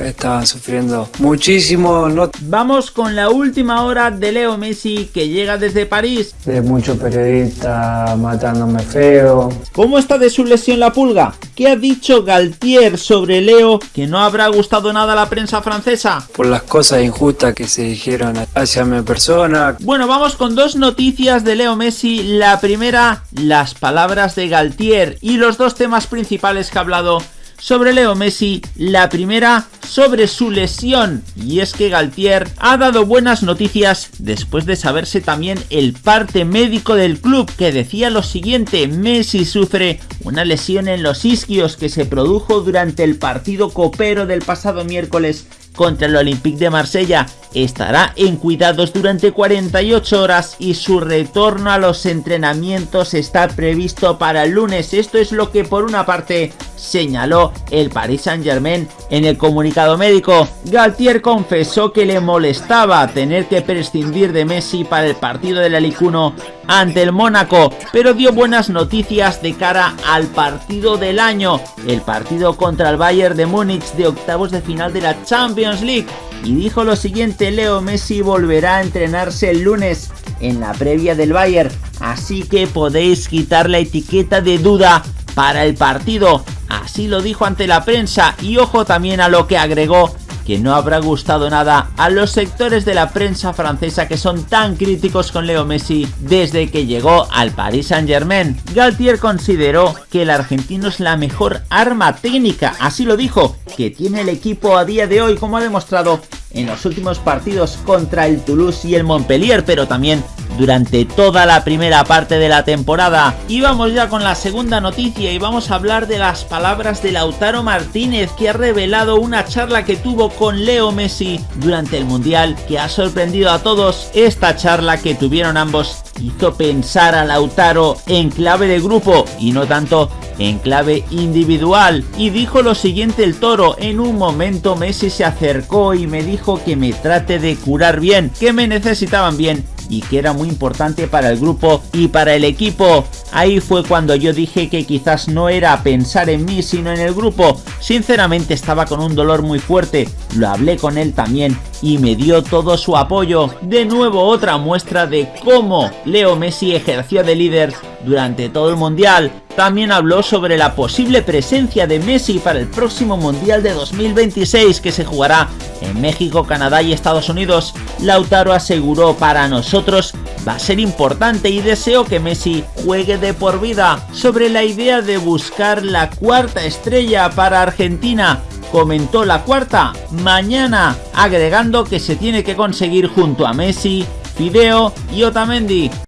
estaban sufriendo muchísimo. No... Vamos con la última hora de Leo Messi que llega desde París. De muchos periodistas matándome feo. ¿Cómo está de su lesión la pulga? ¿Qué ha dicho Galtier sobre Leo que no habrá gustado nada a la prensa francesa? Por las cosas injustas que se dijeron hacia mi persona. Bueno, vamos con dos noticias de Leo Messi. La primera, las palabras de Galtier y los dos temas principales que ha hablado sobre Leo Messi, la primera sobre su lesión y es que Galtier ha dado buenas noticias después de saberse también el parte médico del club que decía lo siguiente, Messi sufre una lesión en los isquios que se produjo durante el partido copero del pasado miércoles contra el Olympique de Marsella estará en cuidados durante 48 horas y su retorno a los entrenamientos está previsto para el lunes. Esto es lo que por una parte señaló el Paris Saint Germain en el comunicado médico. Galtier confesó que le molestaba tener que prescindir de Messi para el partido del Alicuno ante el Mónaco, pero dio buenas noticias de cara al partido del año, el partido contra el Bayern de Múnich de octavos de final de la Champions League y dijo lo siguiente, Leo Messi volverá a entrenarse el lunes en la previa del Bayern, así que podéis quitar la etiqueta de duda para el partido, así lo dijo ante la prensa y ojo también a lo que agregó que no habrá gustado nada a los sectores de la prensa francesa que son tan críticos con Leo Messi desde que llegó al Paris Saint Germain. Galtier consideró que el argentino es la mejor arma técnica, así lo dijo, que tiene el equipo a día de hoy como ha demostrado en los últimos partidos contra el Toulouse y el Montpellier, pero también durante toda la primera parte de la temporada. Y vamos ya con la segunda noticia y vamos a hablar de las palabras de Lautaro Martínez que ha revelado una charla que tuvo con Leo Messi durante el Mundial que ha sorprendido a todos. Esta charla que tuvieron ambos hizo pensar a Lautaro en clave de grupo y no tanto en clave individual y dijo lo siguiente el toro, en un momento Messi se acercó y me dijo que me trate de curar bien, que me necesitaban bien y que era muy importante para el grupo y para el equipo. Ahí fue cuando yo dije que quizás no era pensar en mí sino en el grupo. Sinceramente estaba con un dolor muy fuerte, lo hablé con él también y me dio todo su apoyo. De nuevo otra muestra de cómo Leo Messi ejerció de líder durante todo el mundial. También habló sobre la posible presencia de Messi para el próximo Mundial de 2026 que se jugará en México, Canadá y Estados Unidos. Lautaro aseguró para nosotros va a ser importante y deseo que Messi juegue de por vida. Sobre la idea de buscar la cuarta estrella para Argentina, comentó la cuarta mañana, agregando que se tiene que conseguir junto a Messi, Fideo y Otamendi.